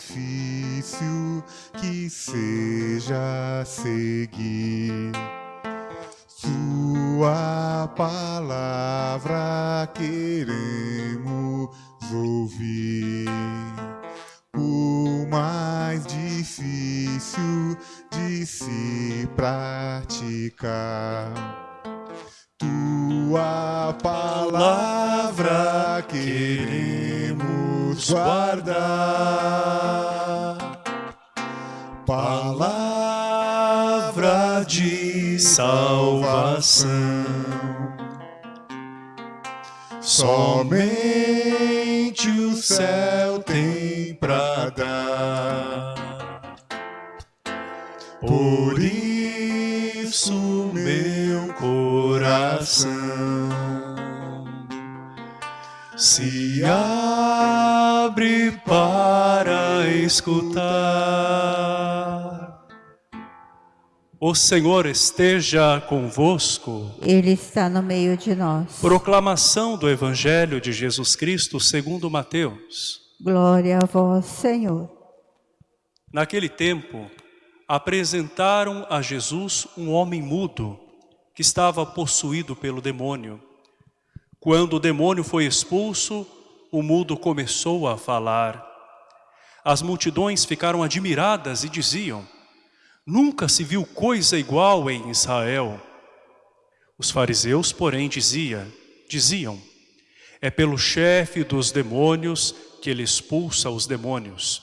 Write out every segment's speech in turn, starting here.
difícil que seja seguir. Sua palavra queremos ouvir. O mais difícil de se praticar. Tua palavra queremos guardar. Palavra de salvação. Somente o céu tem pra dar. Por isso, meu coração se abre para escutar. O Senhor esteja convosco. Ele está no meio de nós. Proclamação do Evangelho de Jesus Cristo segundo Mateus. Glória a vós, Senhor. Naquele tempo, apresentaram a Jesus um homem mudo, que estava possuído pelo demônio. Quando o demônio foi expulso, o mudo começou a falar. As multidões ficaram admiradas e diziam, Nunca se viu coisa igual em Israel. Os fariseus, porém, dizia, diziam, é pelo chefe dos demônios que ele expulsa os demônios.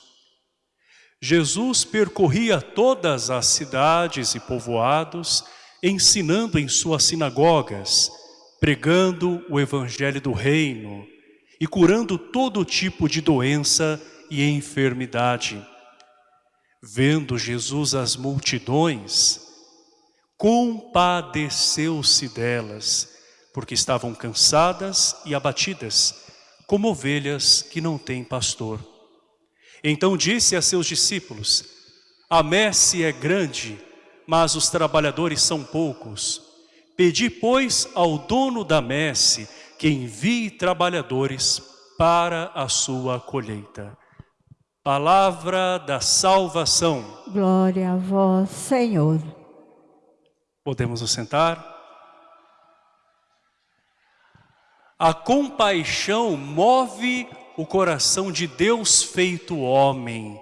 Jesus percorria todas as cidades e povoados, ensinando em suas sinagogas, pregando o evangelho do reino e curando todo tipo de doença e enfermidade. Vendo Jesus as multidões, compadeceu-se delas, porque estavam cansadas e abatidas, como ovelhas que não têm pastor. Então disse a seus discípulos, a messe é grande, mas os trabalhadores são poucos. Pedi, pois, ao dono da messe que envie trabalhadores para a sua colheita. Palavra da salvação. Glória a vós, Senhor. Podemos nos sentar? A compaixão move o coração de Deus feito homem.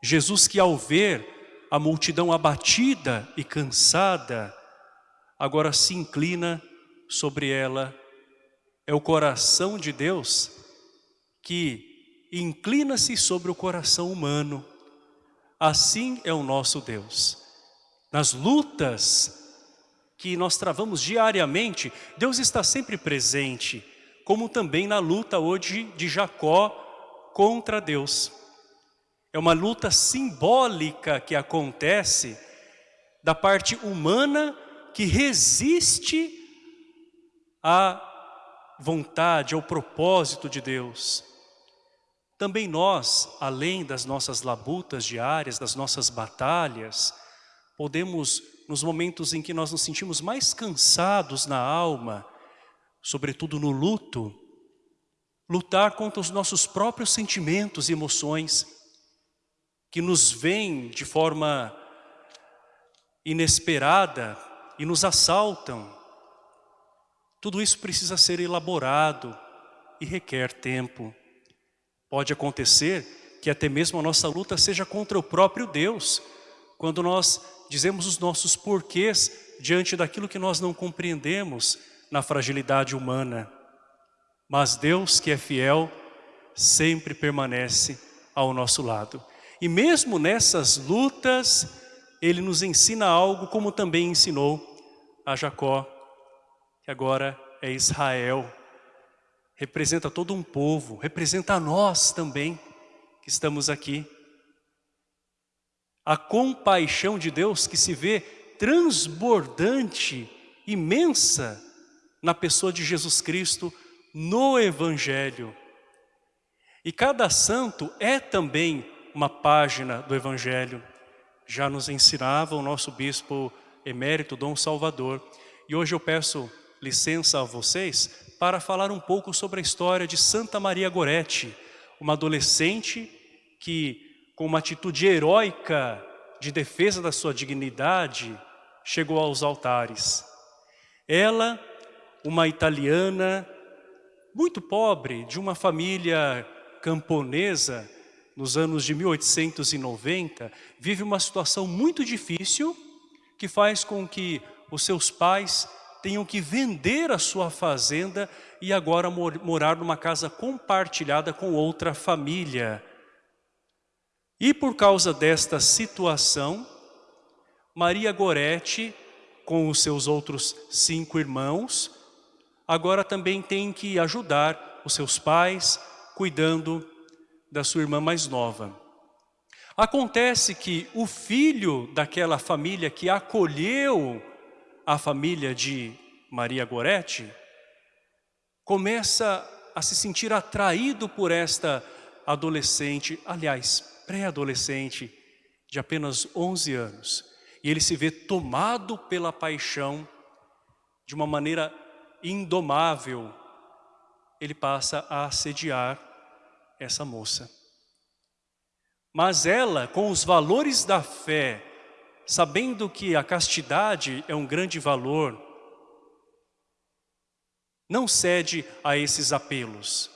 Jesus que ao ver a multidão abatida e cansada, agora se inclina sobre ela. É o coração de Deus que inclina-se sobre o coração humano. Assim é o nosso Deus. Nas lutas que nós travamos diariamente, Deus está sempre presente, como também na luta hoje de Jacó contra Deus. É uma luta simbólica que acontece da parte humana que resiste à vontade, ao propósito de Deus. Também nós, além das nossas labutas diárias, das nossas batalhas, podemos, nos momentos em que nós nos sentimos mais cansados na alma, sobretudo no luto, lutar contra os nossos próprios sentimentos e emoções, que nos vêm de forma inesperada e nos assaltam. Tudo isso precisa ser elaborado e requer tempo. Pode acontecer que até mesmo a nossa luta seja contra o próprio Deus, quando nós dizemos os nossos porquês diante daquilo que nós não compreendemos na fragilidade humana. Mas Deus que é fiel, sempre permanece ao nosso lado. E mesmo nessas lutas, Ele nos ensina algo como também ensinou a Jacó, que agora é Israel representa todo um povo, representa a nós também que estamos aqui. A compaixão de Deus que se vê transbordante, imensa, na pessoa de Jesus Cristo, no Evangelho. E cada santo é também uma página do Evangelho. Já nos ensinava o nosso bispo emérito Dom Salvador. E hoje eu peço licença a vocês para falar um pouco sobre a história de Santa Maria Goretti, uma adolescente que com uma atitude heróica de defesa da sua dignidade, chegou aos altares. Ela, uma italiana, muito pobre, de uma família camponesa, nos anos de 1890, vive uma situação muito difícil, que faz com que os seus pais tenham que vender a sua fazenda e agora morar numa casa compartilhada com outra família. E por causa desta situação, Maria Goretti, com os seus outros cinco irmãos, agora também tem que ajudar os seus pais, cuidando da sua irmã mais nova. Acontece que o filho daquela família que acolheu a família de Maria Goretti começa a se sentir atraído por esta adolescente, aliás, pré-adolescente, de apenas 11 anos. E ele se vê tomado pela paixão de uma maneira indomável. Ele passa a assediar essa moça. Mas ela, com os valores da fé, sabendo que a castidade é um grande valor, não cede a esses apelos.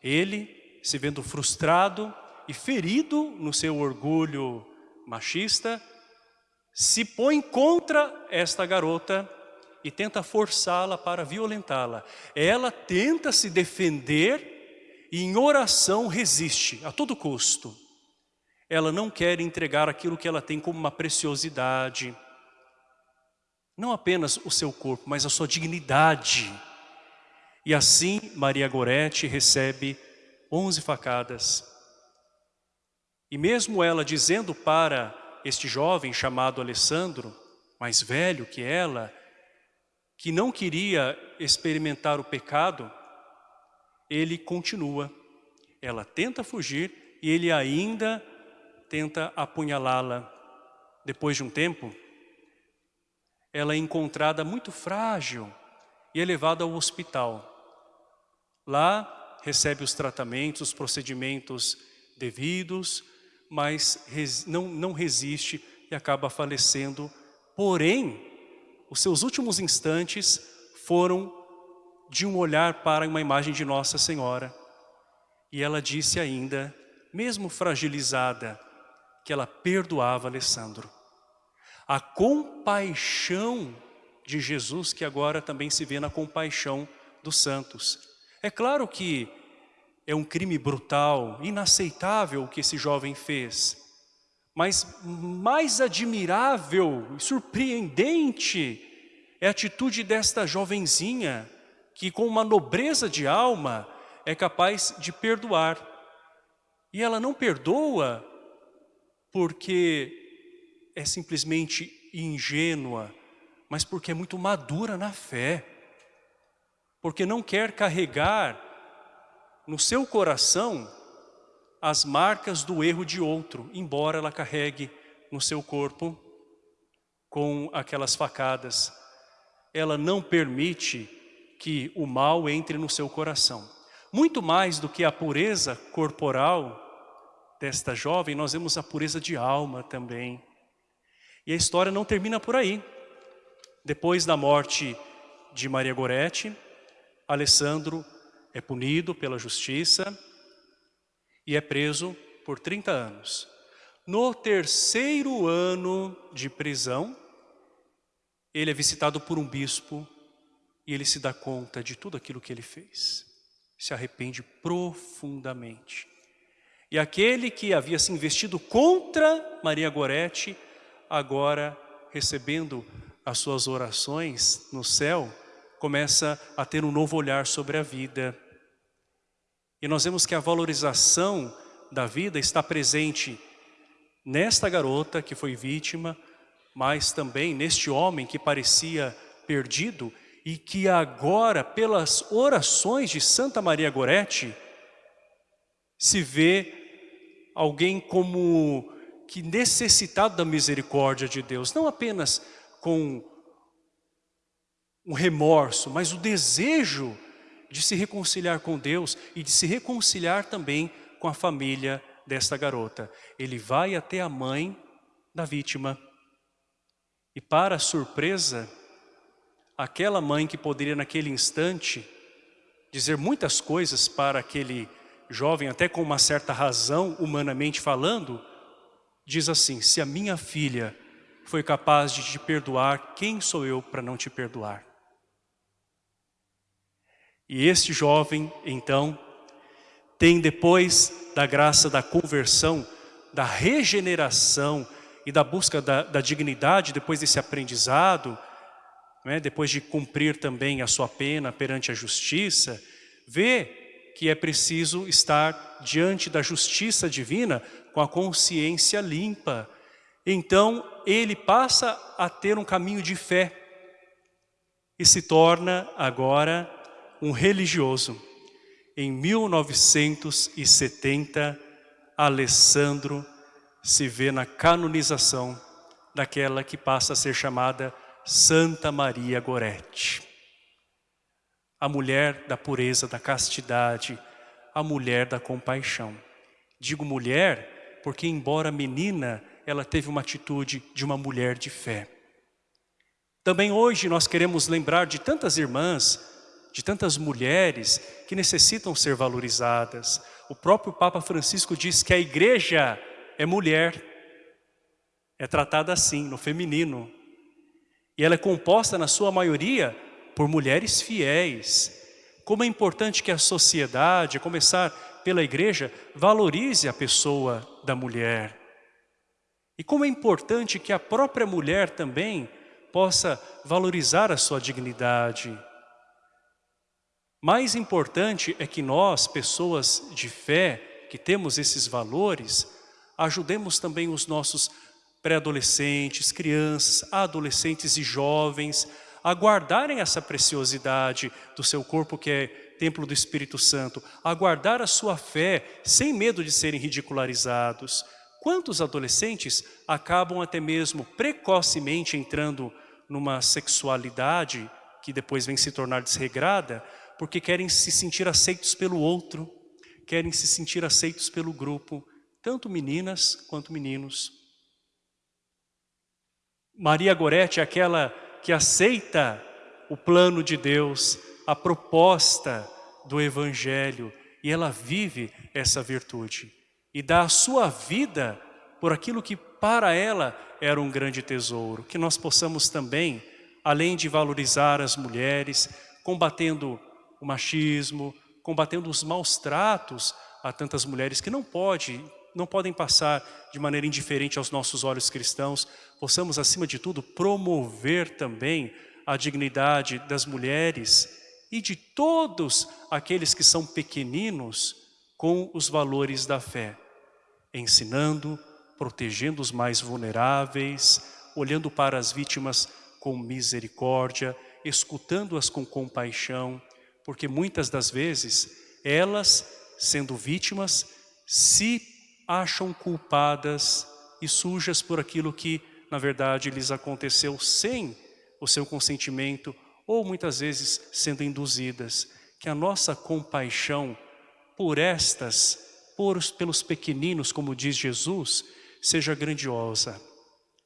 Ele, se vendo frustrado e ferido no seu orgulho machista, se põe contra esta garota e tenta forçá-la para violentá-la. Ela tenta se defender e em oração resiste a todo custo. Ela não quer entregar aquilo que ela tem como uma preciosidade. Não apenas o seu corpo, mas a sua dignidade. E assim Maria Gorete recebe onze facadas. E mesmo ela dizendo para este jovem chamado Alessandro, mais velho que ela, que não queria experimentar o pecado, ele continua. Ela tenta fugir e ele ainda tenta apunhalá-la. Depois de um tempo, ela é encontrada muito frágil e é levada ao hospital. Lá recebe os tratamentos, os procedimentos devidos, mas não, não resiste e acaba falecendo. Porém, os seus últimos instantes foram de um olhar para uma imagem de Nossa Senhora. E ela disse ainda, mesmo fragilizada, que ela perdoava Alessandro. A compaixão de Jesus que agora também se vê na compaixão dos santos. É claro que é um crime brutal, inaceitável o que esse jovem fez. Mas mais admirável e surpreendente é a atitude desta jovenzinha que com uma nobreza de alma é capaz de perdoar. E ela não perdoa porque é simplesmente ingênua, mas porque é muito madura na fé. Porque não quer carregar no seu coração as marcas do erro de outro, embora ela carregue no seu corpo com aquelas facadas. Ela não permite que o mal entre no seu coração. Muito mais do que a pureza corporal, desta jovem, nós vemos a pureza de alma também. E a história não termina por aí. Depois da morte de Maria Goretti, Alessandro é punido pela justiça e é preso por 30 anos. No terceiro ano de prisão, ele é visitado por um bispo e ele se dá conta de tudo aquilo que ele fez. Se arrepende profundamente. E aquele que havia se investido contra Maria Gorete, agora recebendo as suas orações no céu, começa a ter um novo olhar sobre a vida. E nós vemos que a valorização da vida está presente nesta garota que foi vítima, mas também neste homem que parecia perdido e que agora, pelas orações de Santa Maria Gorete, se vê alguém como que necessitado da misericórdia de Deus, não apenas com um remorso, mas o desejo de se reconciliar com Deus e de se reconciliar também com a família desta garota. Ele vai até a mãe da vítima. E para surpresa, aquela mãe que poderia naquele instante dizer muitas coisas para aquele jovem, até com uma certa razão, humanamente falando, diz assim, se a minha filha foi capaz de te perdoar, quem sou eu para não te perdoar? E este jovem, então, tem depois da graça da conversão, da regeneração e da busca da, da dignidade, depois desse aprendizado, né, depois de cumprir também a sua pena perante a justiça, vê que é preciso estar diante da justiça divina com a consciência limpa. Então, ele passa a ter um caminho de fé e se torna agora um religioso. Em 1970, Alessandro se vê na canonização daquela que passa a ser chamada Santa Maria Gorete. A mulher da pureza, da castidade, a mulher da compaixão. Digo mulher porque embora menina, ela teve uma atitude de uma mulher de fé. Também hoje nós queremos lembrar de tantas irmãs de tantas mulheres que necessitam ser valorizadas. O próprio Papa Francisco diz que a igreja é mulher, é tratada assim, no feminino. E ela é composta, na sua maioria, por mulheres fiéis. Como é importante que a sociedade, começar pela igreja, valorize a pessoa da mulher. E como é importante que a própria mulher também possa valorizar a sua dignidade, mais importante é que nós, pessoas de fé, que temos esses valores, ajudemos também os nossos pré-adolescentes, crianças, adolescentes e jovens a guardarem essa preciosidade do seu corpo que é templo do Espírito Santo, a guardar a sua fé sem medo de serem ridicularizados. Quantos adolescentes acabam até mesmo precocemente entrando numa sexualidade que depois vem se tornar desregrada, porque querem se sentir aceitos pelo outro, querem se sentir aceitos pelo grupo, tanto meninas quanto meninos. Maria Gorete é aquela que aceita o plano de Deus, a proposta do Evangelho, e ela vive essa virtude e dá a sua vida por aquilo que para ela era um grande tesouro. Que nós possamos também, além de valorizar as mulheres, combatendo o machismo, combatendo os maus tratos a tantas mulheres que não pode, não podem passar de maneira indiferente aos nossos olhos cristãos, possamos acima de tudo promover também a dignidade das mulheres e de todos aqueles que são pequeninos com os valores da fé, ensinando, protegendo os mais vulneráveis, olhando para as vítimas com misericórdia, escutando-as com compaixão, porque muitas das vezes elas, sendo vítimas, se acham culpadas e sujas por aquilo que, na verdade, lhes aconteceu sem o seu consentimento ou muitas vezes sendo induzidas. Que a nossa compaixão por estas, por, pelos pequeninos, como diz Jesus, seja grandiosa.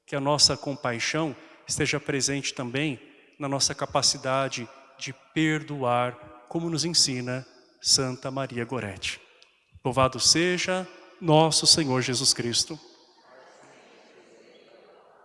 Que a nossa compaixão esteja presente também na nossa capacidade de perdoar como nos ensina Santa Maria Gorete. Louvado seja nosso Senhor Jesus Cristo.